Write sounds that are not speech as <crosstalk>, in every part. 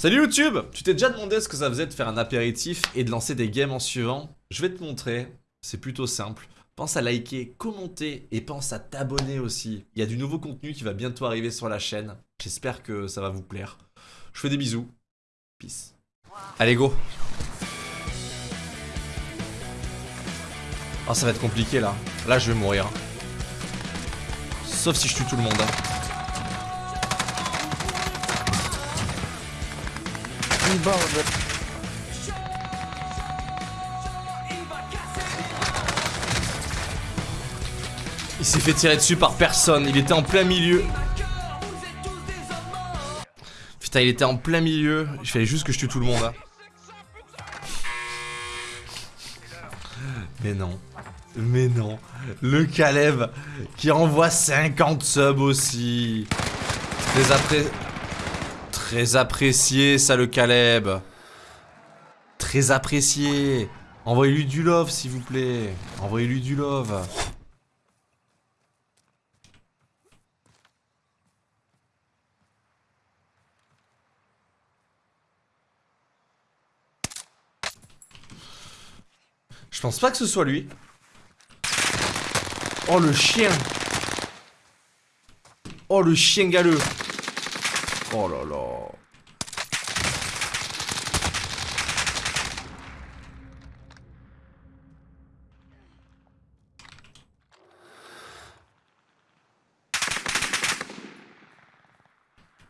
Salut YouTube Tu t'es déjà demandé ce que ça faisait de faire un apéritif et de lancer des games en suivant? Je vais te montrer, c'est plutôt simple. Pense à liker, commenter et pense à t'abonner aussi. Il y a du nouveau contenu qui va bientôt arriver sur la chaîne. J'espère que ça va vous plaire. Je fais des bisous. Peace. Allez go Oh ça va être compliqué là. Là je vais mourir. Sauf si je tue tout le monde. Il s'est fait tirer dessus par personne, il était en plein milieu. Putain, il était en plein milieu, il fallait juste que je tue tout le monde. hein. Mais non, mais non. Le Caleb qui renvoie 50 subs aussi. Très, appré... Très apprécié ça le Caleb. Très apprécié. Envoyez-lui du love s'il vous plaît. Envoyez-lui du love. Je pense pas que ce soit lui. Oh le chien Oh le chien galeux Oh là là.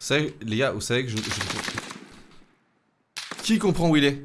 Vous savez, les gars, vous savez que je... je- Qui comprend où il est?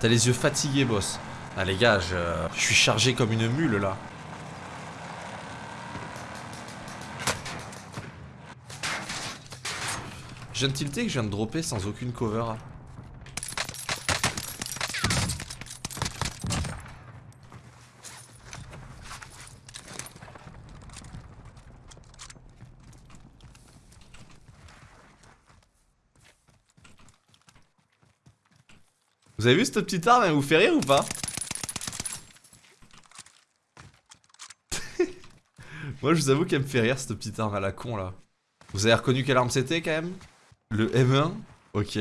T'as les yeux fatigués, boss. Ah les gars, je, suis chargé comme une mule là. Je viens de que je viens de dropper sans aucune cover. Vous avez vu cette petite arme, elle vous fait rire ou pas <laughs> Moi je vous avoue qu'elle me fait rire cette petite arme à la con là. Vous avez reconnu quelle arme c'était quand même? Le M1 Ok.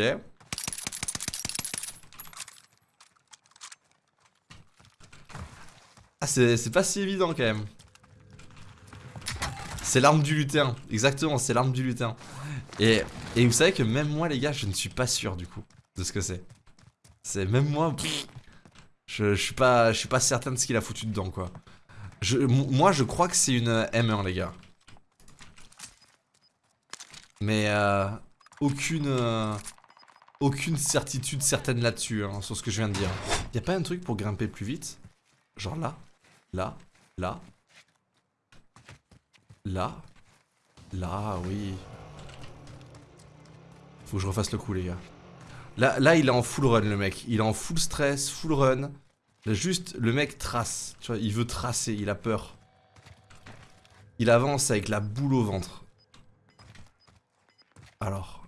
Ah c'est pas si évident quand même. C'est l'arme du lutin, exactement, c'est l'arme du lutin. Et, et vous savez que même moi les gars, je ne suis pas sûr du coup de ce que c'est. C'est même moi, je, suis pas, je suis pas certain de ce qu'il a foutu dedans quoi. Je, moi je crois que c'est une M1 les gars. Mais euh, aucune, euh, aucune certitude certaine là-dessus hein, sur ce que je viens de dire. Y a pas un truc pour grimper plus vite? Genre là, là, là, là, là, oui. Faut que je refasse le coup les gars. Là, il est en full run, le mec. Il est en full stress, full run. Juste, le mec trace. Tu vois, il veut tracer, il a peur. Il avance avec la boule au ventre. Alors.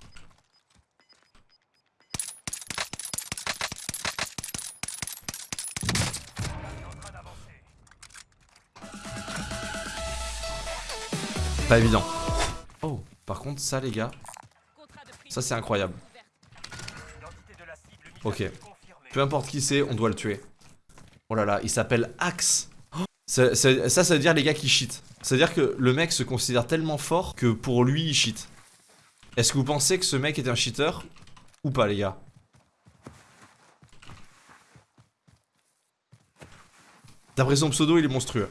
Pas évident. Oh, par contre, ça, les gars, ça, c'est incroyable. Ok. Peu importe qui c'est, on doit le tuer. Oh là là, il s'appelle Axe. Ça, ça, ça, ça veut dire les gars qui cheat. Ça veut dire que le mec se considère tellement fort que pour lui, il cheat. Est-ce que vous pensez que ce mec est un cheater ou pas, les gars? D'après son pseudo, il est monstrueux.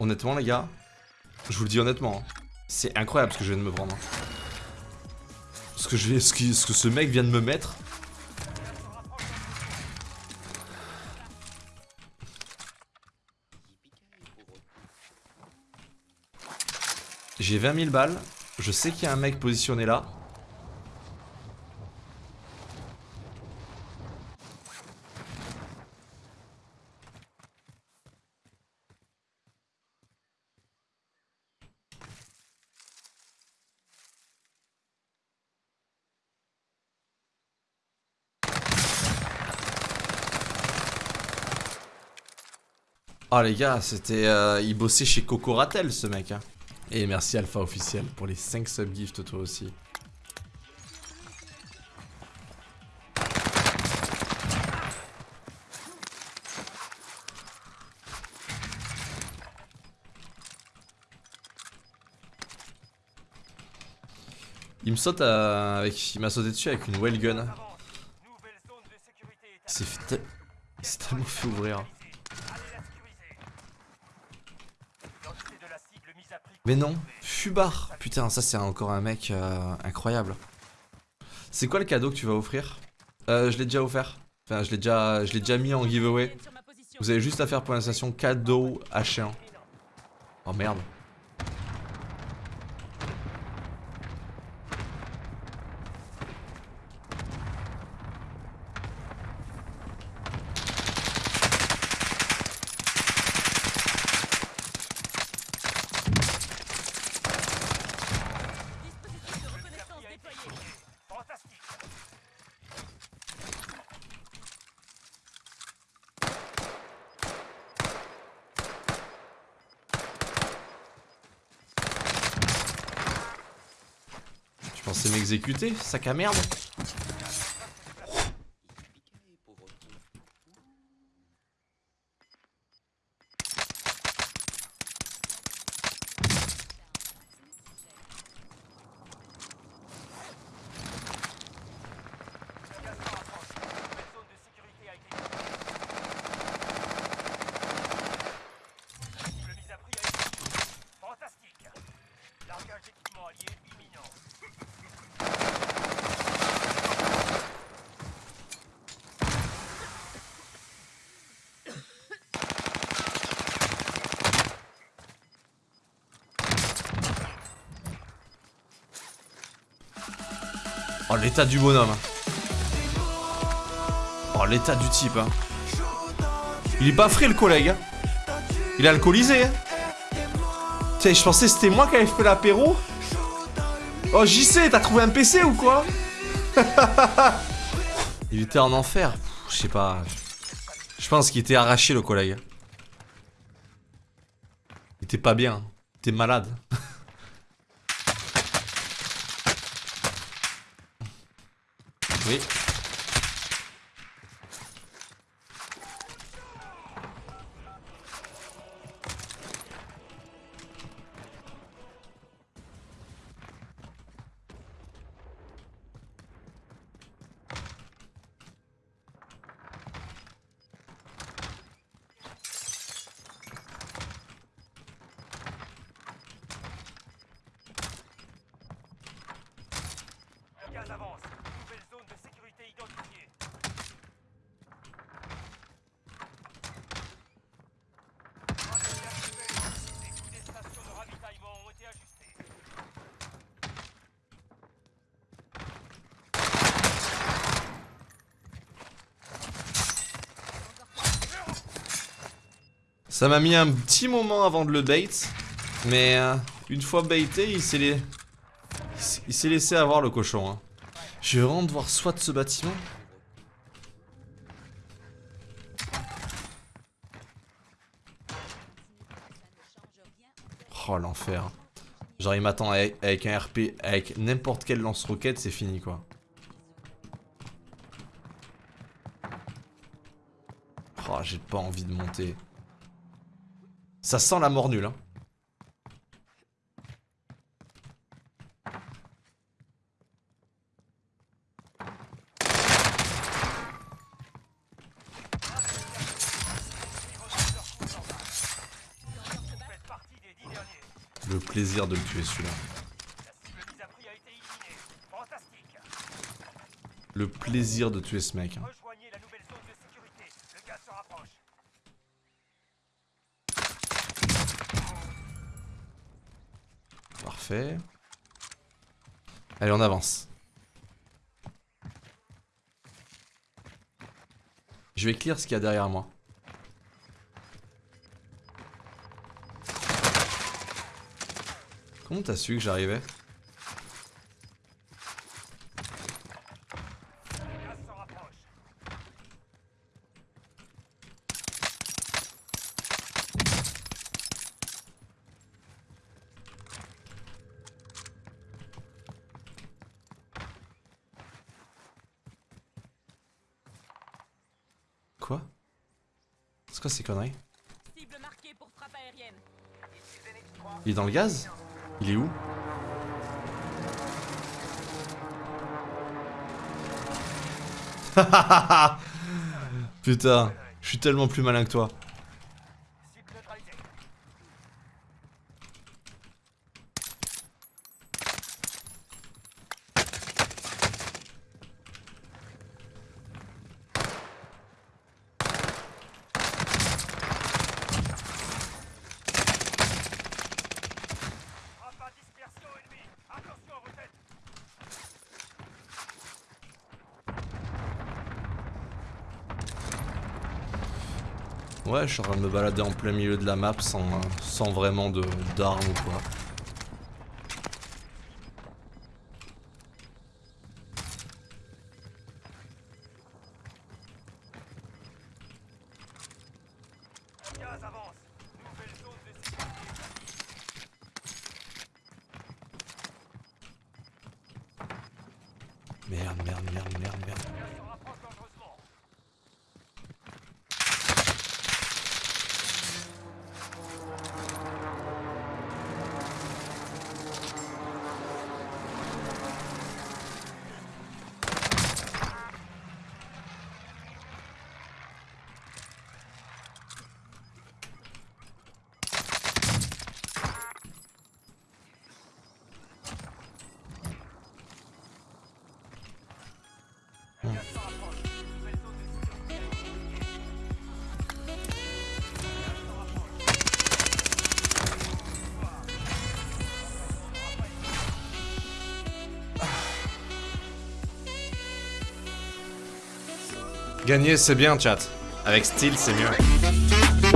Honnêtement, les gars, je vous le dis honnêtement. hein. C'est incroyable ce que je viens de me prendre. hein. Ce que, je ce que ce mec vient de me mettre. J'ai 20 000 balles. Je sais qu'il y a un mec positionné là. Ah les gars, c'était... euh, il bossait chez Cocoratel ce mec. hein. Et merci Alpha officiel pour les 5 subgifts toi aussi. Il me saute à- avec, il m'a sauté dessus avec une well gun. Il tellement fait ouvrir. Allez la sécuriser. L'identité de la cible mise à prix. Mais non, Fubar Putain, ça c'est encore un mec euh, incroyable. C'est quoi le cadeau que tu vas offrir? Euh, Je l'ai déjà offert. Enfin, je l'ai déjà, mis en giveaway. Vous avez juste à faire pour l'instation cadeau H1. Oh merde. Pensais m'exécuter, sac à merde Oh l'état du bonhomme. Oh l'état du type. hein. Il est pas le collègue. hein. Il est alcoolisé. hein. Tiens, je pensais que c'était moi qui avais fait l'apéro. Oh JC, t'as trouvé un PC ou quoi? <laughs> Il était en enfer. Je sais pas. Je pense qu'il était arraché le collègue. Il était pas bien. Il était malade. <laughs> Oui. Ça m'a mis un petit moment avant de le bait, mais euh, une fois baité, il s'est les... il s'est- laissé avoir le cochon. hein. Je vais vraiment devoir soit ce bâtiment. Oh l'enfer. Genre il m'attend avec, avec un RP, avec n'importe quel lance-roquette, c'est fini quoi. Oh j'ai pas envie de monter. Ça sent la mort nulle hein. Le plaisir de le tuer celui-là. Le plaisir de tuer ce mec. hein. Rejoignez la nouvelle zone de sécurité. Le gaz se rapproche. Allez, on avance. Je vais clear ce qu'il y a derrière moi. Comment t'as su que j'arrivais? Quoi? C'est quoi ces conneries? Il est dans le gaz? Il est où? <laughs> Putain, je suis tellement plus malin que toi. Ouais, je suis en train de me balader en plein milieu de la map sans, sans vraiment d'armes ou quoi. Merde, merde, merde, merde, merde. Gagner, c'est bien, chat. Avec style, c'est mieux.